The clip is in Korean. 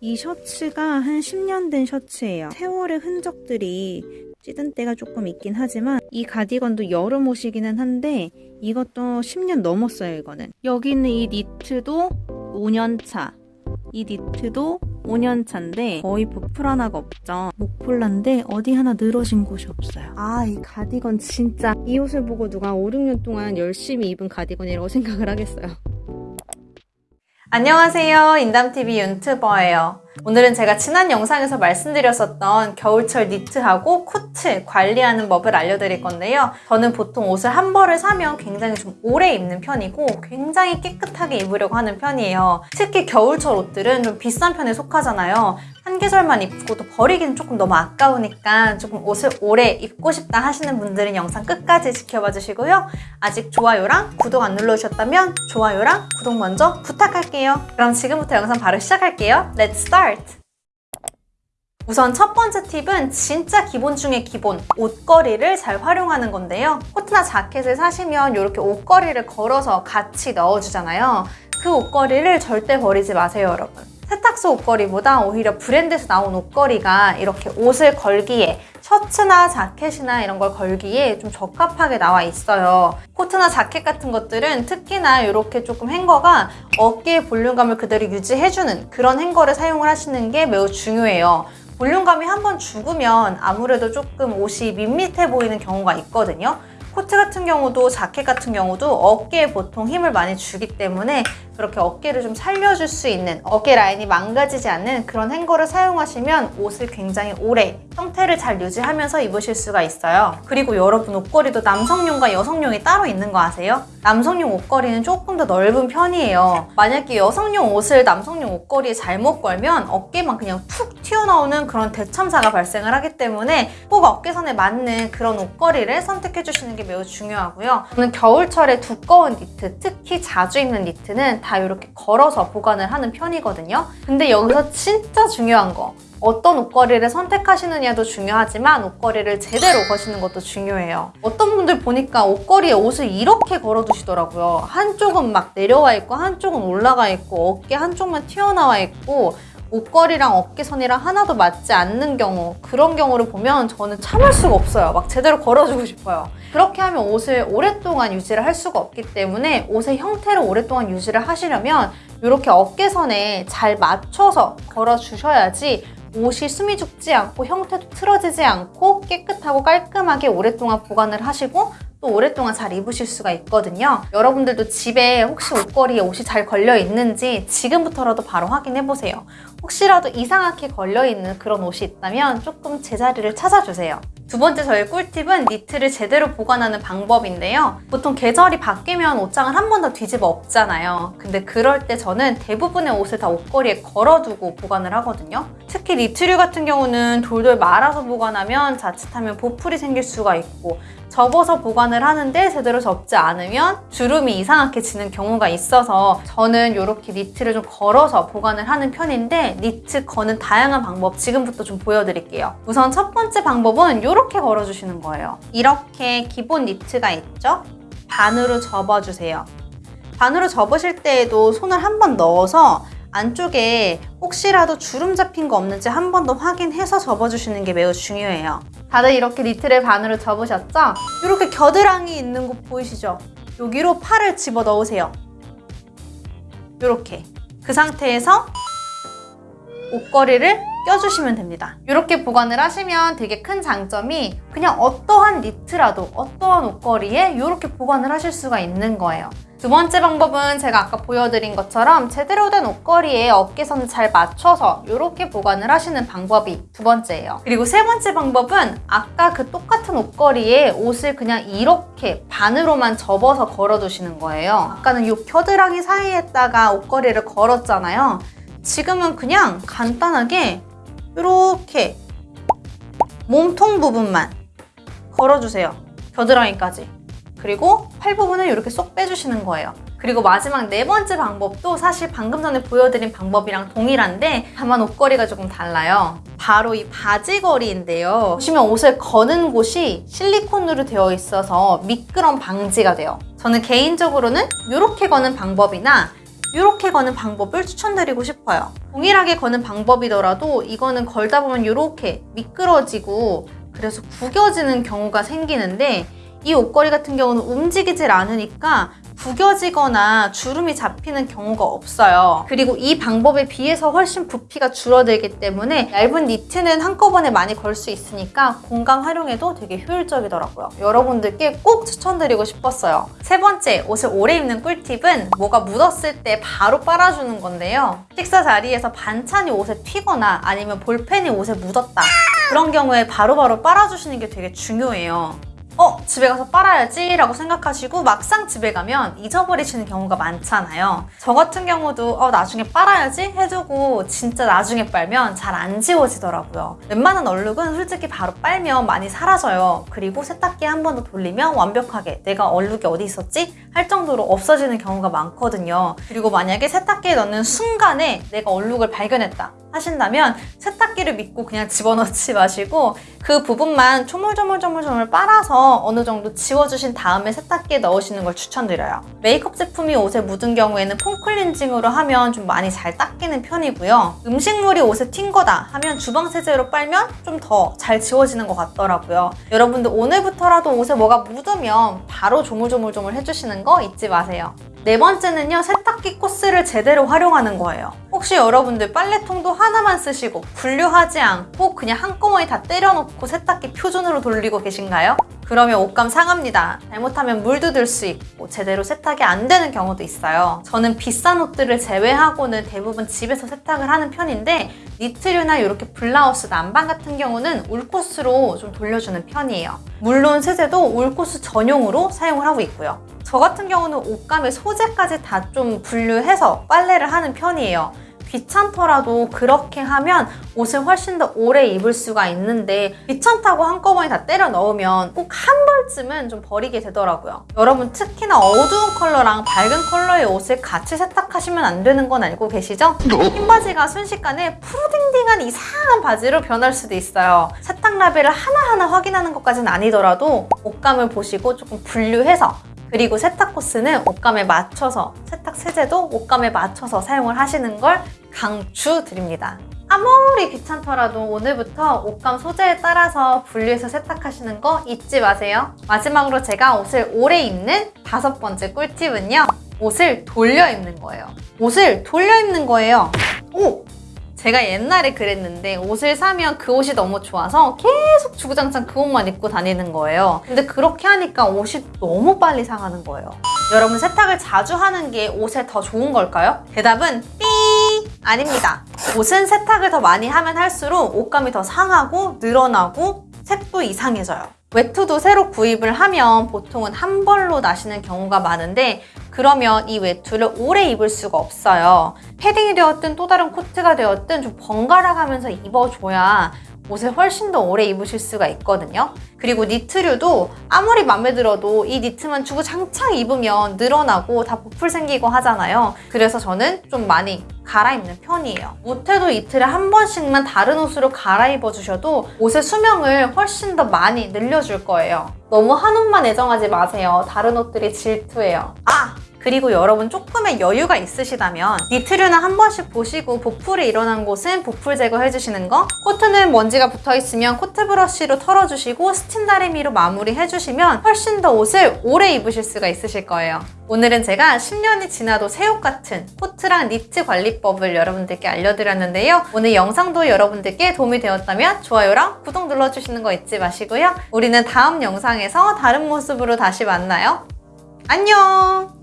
이 셔츠가 한 10년 된 셔츠예요. 세월의 흔적들이 찌든 때가 조금 있긴 하지만 이 가디건도 여름 옷이기는 한데 이것도 10년 넘었어요 이거는. 여기 있는 이 니트도 5년차 이 니트도 5년차인데 거의 부풀 하나가 없죠. 목폴라인데 어디 하나 늘어진 곳이 없어요. 아 이 가디건 진짜 이 옷을 보고 누가 5, 6년 동안 열심히 입은 가디건이라고 생각을 하겠어요. 안녕하세요. 인담TV 윤튜버예요. 오늘은 제가 지난 영상에서 말씀드렸었던 겨울철 니트하고 코트 관리하는 법을 알려드릴 건데요. 저는 보통 옷을 한 벌을 사면 굉장히 좀 오래 입는 편이고 굉장히 깨끗하게 입으려고 하는 편이에요. 특히 겨울철 옷들은 좀 비싼 편에 속하잖아요. 한 개설만 입고 또 버리기는 조금 너무 아까우니까 조금 옷을 오래 입고 싶다 하시는 분들은 영상 끝까지 지켜봐 주시고요. 아직 좋아요랑 구독 안 눌러주셨다면 좋아요랑 구독 먼저 부탁할게요. 그럼 지금부터 영상 바로 시작할게요. Let's start! 우선 첫 번째 팁은 진짜 기본 중에 기본 옷걸이를 잘 활용하는 건데요. 코트나 자켓을 사시면 이렇게 옷걸이를 걸어서 같이 넣어주잖아요. 그 옷걸이를 절대 버리지 마세요, 여러분. 세탁소 옷걸이보다 오히려 브랜드에서 나온 옷걸이가 이렇게 옷을 걸기에 셔츠나 자켓이나 이런 걸 걸기에 좀 적합하게 나와 있어요. 코트나 자켓 같은 것들은 특히나 이렇게 조금 행거가 어깨의 볼륨감을 그대로 유지해주는 그런 행거를 사용을 하시는 게 매우 중요해요. 볼륨감이 한번 죽으면 아무래도 조금 옷이 밋밋해 보이는 경우가 있거든요. 코트 같은 경우도 자켓 같은 경우도 어깨에 보통 힘을 많이 주기 때문에 그렇게 어깨를 좀 살려줄 수 있는 어깨 라인이 망가지지 않는 그런 행거를 사용하시면 옷을 굉장히 오래 형태를 잘 유지하면서 입으실 수가 있어요. 그리고 여러분 옷걸이도 남성용과 여성용이 따로 있는 거 아세요? 남성용 옷걸이는 조금 더 넓은 편이에요. 만약에 여성용 옷을 남성용 옷걸이에 잘못 걸면 어깨만 그냥 툭 튀어나오는 그런 대참사가 발생을 하기 때문에 꼭 어깨선에 맞는 그런 옷걸이를 선택해 주시는 게 매우 중요하고요. 저는 겨울철에 두꺼운 니트, 특히 자주 입는 니트는 다 이렇게 걸어서 보관을 하는 편이거든요. 근데 여기서 진짜 중요한 거 어떤 옷걸이를 선택하시느냐도 중요하지만 옷걸이를 제대로 거시는 것도 중요해요. 어떤 분들 보니까 옷걸이에 옷을 이렇게 걸어두시더라고요. 한쪽은 막 내려와 있고 한쪽은 올라가 있고 어깨 한쪽만 튀어나와 있고 옷걸이랑 어깨선이랑 하나도 맞지 않는 경우 그런 경우를 보면 저는 참을 수가 없어요. 막 제대로 걸어주고 싶어요. 그렇게 하면 옷을 오랫동안 유지를 할 수가 없기 때문에 옷의 형태를 오랫동안 유지를 하시려면 이렇게 어깨선에 잘 맞춰서 걸어주셔야지 옷이 숨이 죽지 않고 형태도 틀어지지 않고 깨끗하고 깔끔하게 오랫동안 보관을 하시고 또 오랫동안 잘 입으실 수가 있거든요. 여러분들도 집에 혹시 옷걸이에 옷이 잘 걸려 있는지 지금부터라도 바로 확인해 보세요. 혹시라도 이상하게 걸려 있는 그런 옷이 있다면 조금 제자리를 찾아주세요. 두 번째 저의 꿀팁은 니트를 제대로 보관하는 방법인데요. 보통 계절이 바뀌면 옷장을 한 번 더 뒤집어 엎잖아요. 근데 그럴 때 저는 대부분의 옷을 다 옷걸이에 걸어두고 보관을 하거든요. 특히 니트류 같은 경우는 돌돌 말아서 보관하면 자칫하면 보풀이 생길 수가 있고 접어서 보관을 하는데 제대로 접지 않으면 주름이 이상하게 지는 경우가 있어서 저는 이렇게 니트를 좀 걸어서 보관을 하는 편인데 니트 거는 다양한 방법 지금부터 좀 보여드릴게요. 우선 첫 번째 방법은 이렇게 걸어주시는 거예요. 이렇게 기본 니트가 있죠? 반으로 접어주세요. 반으로 접으실 때에도 손을 한 번 넣어서 안쪽에 혹시라도 주름 잡힌 거 없는지 한 번 더 확인해서 접어주시는 게 매우 중요해요. 다들 이렇게 니트를 반으로 접으셨죠? 이렇게 겨드랑이 있는 곳 보이시죠? 여기로 팔을 집어 넣으세요. 이렇게. 그 상태에서 옷걸이를 껴주시면 됩니다. 이렇게 보관을 하시면 되게 큰 장점이 그냥 어떠한 니트라도 어떠한 옷걸이에 이렇게 보관을 하실 수가 있는 거예요. 두 번째 방법은 제가 아까 보여드린 것처럼 제대로 된 옷걸이에 어깨선을 잘 맞춰서 이렇게 보관을 하시는 방법이 두 번째예요. 그리고 세 번째 방법은 아까 그 똑같은 옷걸이에 옷을 그냥 이렇게 반으로만 접어서 걸어두시는 거예요. 아까는 이 겨드랑이 사이에다가 옷걸이를 걸었잖아요. 지금은 그냥 간단하게 이렇게 몸통 부분만 걸어주세요. 겨드랑이까지. 그리고 팔 부분을 이렇게 쏙 빼주시는 거예요. 그리고 마지막 네 번째 방법도 사실 방금 전에 보여드린 방법이랑 동일한데 다만 옷걸이가 조금 달라요. 바로 이 바지걸이인데요. 보시면 옷을 거는 곳이 실리콘으로 되어 있어서 미끄럼 방지가 돼요. 저는 개인적으로는 이렇게 거는 방법이나 이렇게 거는 방법을 추천드리고 싶어요. 동일하게 거는 방법이더라도 이거는 걸다 보면 이렇게 미끄러지고 그래서 구겨지는 경우가 생기는데 이 옷걸이 같은 경우는 움직이질 않으니까 구겨지거나 주름이 잡히는 경우가 없어요. 그리고 이 방법에 비해서 훨씬 부피가 줄어들기 때문에 얇은 니트는 한꺼번에 많이 걸 수 있으니까 공간 활용에도 되게 효율적이더라고요. 여러분들께 꼭 추천드리고 싶었어요. 세 번째, 옷을 오래 입는 꿀팁은 뭐가 묻었을 때 바로 빨아주는 건데요. 식사 자리에서 반찬이 옷에 튀거나 아니면 볼펜이 옷에 묻었다. 그런 경우에 바로바로 빨아주시는 게 되게 중요해요. 어, 집에 가서 빨아야지 라고 생각하시고 막상 집에 가면 잊어버리시는 경우가 많잖아요. 저 같은 경우도 어, 나중에 빨아야지 해두고 진짜 나중에 빨면 잘 안 지워지더라고요. 웬만한 얼룩은 솔직히 바로 빨면 많이 사라져요. 그리고 세탁기 한번 더 돌리면 완벽하게 내가 얼룩이 어디 있었지? 할 정도로 없어지는 경우가 많거든요. 그리고 만약에 세탁기에 넣는 순간에 내가 얼룩을 발견했다. 하신다면 세탁기를 믿고 그냥 집어넣지 마시고 그 부분만 조물조물조물조물 빨아서 어느 정도 지워주신 다음에 세탁기에 넣으시는 걸 추천드려요. 메이크업 제품이 옷에 묻은 경우에는 폼 클렌징으로 하면 좀 많이 잘 닦이는 편이고요. 음식물이 옷에 튄 거다 하면 주방 세제로 빨면 좀 더 잘 지워지는 것 같더라고요. 여러분들 오늘부터라도 옷에 뭐가 묻으면 바로 조물조물조물 해주시는 거 잊지 마세요. 네 번째는요, 세탁기 코스를 제대로 활용하는 거예요. 혹시 여러분들 빨래통도 하나만 쓰시고 분류하지 않고 그냥 한꺼번에 다 때려놓고 세탁기 표준으로 돌리고 계신가요? 그러면 옷감 상합니다. 잘못하면 물도 들 수 있고 제대로 세탁이 안 되는 경우도 있어요. 저는 비싼 옷들을 제외하고는 대부분 집에서 세탁을 하는 편인데 니트류나 이렇게 블라우스, 난방 같은 경우는 울코스로 좀 돌려주는 편이에요. 물론 세제도 울코스 전용으로 사용을 하고 있고요. 저 같은 경우는 옷감의 소재까지 다 좀 분류해서 빨래를 하는 편이에요. 귀찮더라도 그렇게 하면 옷을 훨씬 더 오래 입을 수가 있는데 귀찮다고 한꺼번에 다 때려 넣으면 꼭 한 벌쯤은 좀 버리게 되더라고요. 여러분 특히나 어두운 컬러랑 밝은 컬러의 옷을 같이 세탁하시면 안 되는 건 알고 계시죠? 흰 바지가 순식간에 푸르딩딩한 이상한 바지로 변할 수도 있어요. 세탁 라벨을 하나하나 확인하는 것까지는 아니더라도 옷감을 보시고 조금 분류해서 그리고 세탁 코스는 옷감에 맞춰서 세탁 세제도 옷감에 맞춰서 사용을 하시는 걸 강추드립니다. 아무리 귀찮더라도 오늘부터 옷감 소재에 따라서 분류해서 세탁하시는 거 잊지 마세요. 마지막으로 제가 옷을 오래 입는 다섯 번째 꿀팁은요. 옷을 돌려 입는 거예요. 옷을 돌려 입는 거예요. 오! 제가 옛날에 그랬는데 옷을 사면 그 옷이 너무 좋아서 계속 주구장창 그 옷만 입고 다니는 거예요. 근데 그렇게 하니까 옷이 너무 빨리 상하는 거예요. 여러분 세탁을 자주 하는 게 옷에 더 좋은 걸까요? 대답은 삐 아닙니다. 옷은 세탁을 더 많이 하면 할수록 옷감이 더 상하고 늘어나고 색도 이상해져요. 외투도 새로 구입을 하면 보통은 한 벌로 나시는 경우가 많은데 그러면 이 외투를 오래 입을 수가 없어요. 패딩이 되었든 또 다른 코트가 되었든 좀 번갈아 가면서 입어줘야 옷을 훨씬 더 오래 입으실 수가 있거든요. 그리고 니트류도 아무리 마음에 들어도 이 니트만 주구장창 입으면 늘어나고 다 보풀 생기고 하잖아요. 그래서 저는 좀 많이 갈아입는 편이에요. 못해도 이틀에 한 번씩만 다른 옷으로 갈아입어 주셔도 옷의 수명을 훨씬 더 많이 늘려줄 거예요. 너무 한 옷만 애정하지 마세요. 다른 옷들이 질투해요. 아! 그리고 여러분 조금의 여유가 있으시다면 니트류나 한 번씩 보시고 보풀이 일어난 곳은 보풀 제거해 주시는 거 코트는 먼지가 붙어 있으면 코트 브러쉬로 털어주시고 스팀 다리미로 마무리 해주시면 훨씬 더 옷을 오래 입으실 수가 있으실 거예요. 오늘은 제가 10년이 지나도 새 옷 같은 코트랑 니트 관리법을 여러분들께 알려드렸는데요. 오늘 영상도 여러분들께 도움이 되었다면 좋아요랑 구독 눌러주시는 거 잊지 마시고요. 우리는 다음 영상에서 다른 모습으로 다시 만나요. 안녕